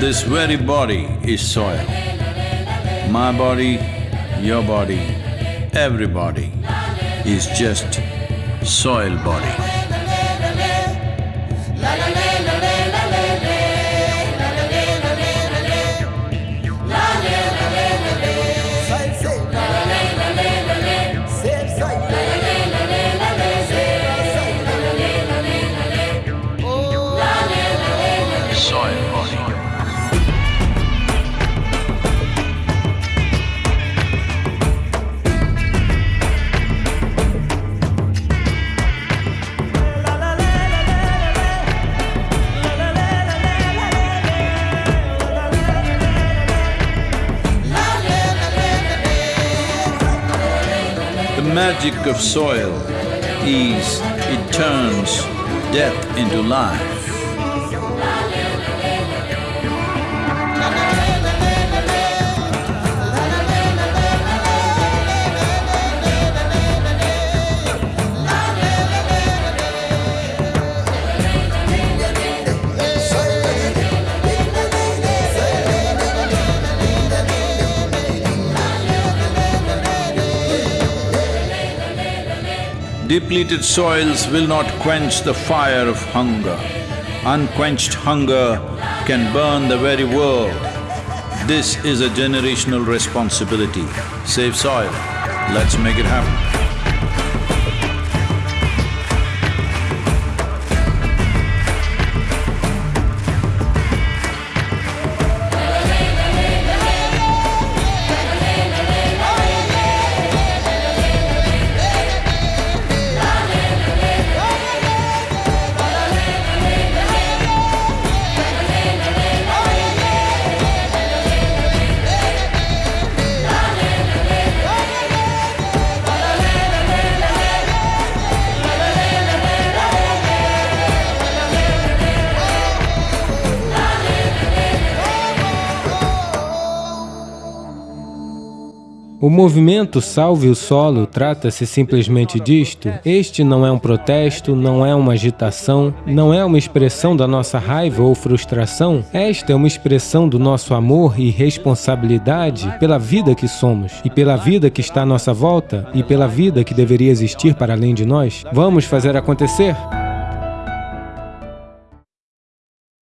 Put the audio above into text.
This very body is soil. My body, your body, everybody is just soil body. Magic of soil is it turns death into life. Depleted soils will not quench the fire of hunger. Unquenched hunger can burn the very world. This is a generational responsibility. Save soil. Let's make it happen. O movimento Salve o Solo trata-se simplesmente disto. Este não é um protesto, não é uma agitação, não é uma expressão da nossa raiva ou frustração. Esta é uma expressão do nosso amor e responsabilidade pela vida que somos, e pela vida que está à nossa volta, e pela vida que deveria existir para além de nós. Vamos fazer acontecer?